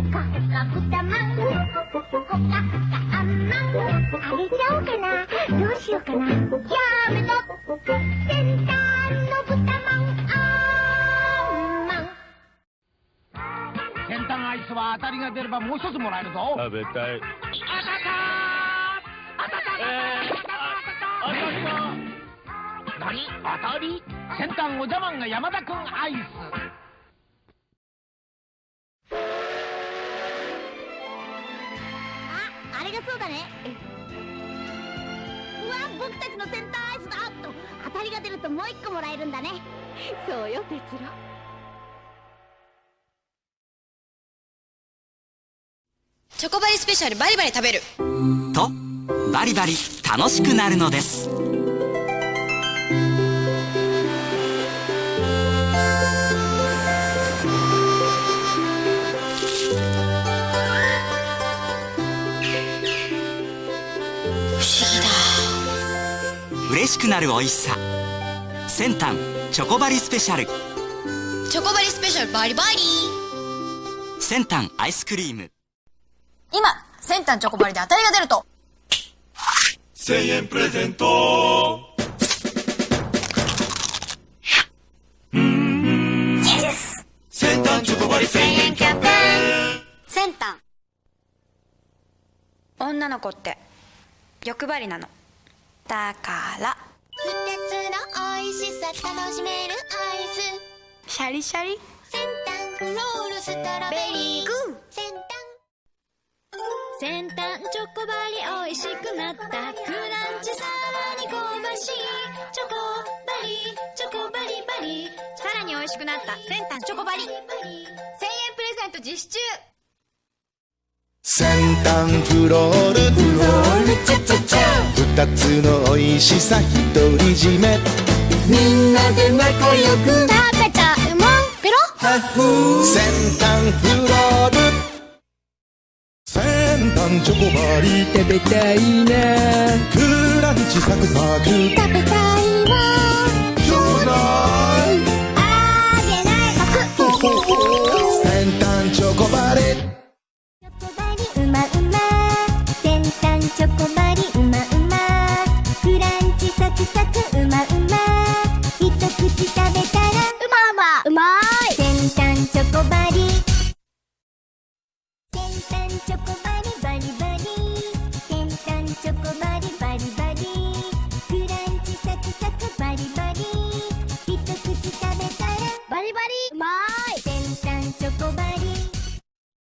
ほかほか豚まん。ほかほかあんまん。あげちゃおうかな。どうしようかな。やめと。先端の豚まんあんまん。先端アイスは当たりが出ればもう一つもらえるぞ。食べたい。当たった当たったえー、あ、当たった。何当たり先端おじゃまんが山田くんアイス。あ、あれがそうだね。うわ、僕たちのセンターアイスだと当たりが出るともう一個もらえるんだね。そうよ、哲郎。チョコバリスペシャルバリバリ食べるとバリバリ楽しくなるのです嬉しくなる美味しさ。先端チョコバリスペシャル。チョコバリスペシャルバリバリ。先端アイスクリーム。今先端チョコバリで当たりが出ると。千円プレゼント。先端チョコバリ千円キャンペーン先端。女の子って欲張りなのだから。二つの美味しさ楽しめるアイス。シャリシャリ？先端クロールストロベリー。グー先端先端チョコバリ美味しくなった。クランチさらに香ばしいチョコバリチョコバリバリさらに美味しくなった。先端チョコバリ1000円プレゼント実施中。先端フロール。フロール。チャチャチャ二つの美味しさ独り占め。みんなで仲良く食べちゃうもんペロ。先端フロール。先端チョコバリ食べたいなクランチサクサク食べたいわ。ちょうだい。あげない。パク。先端チョコバリ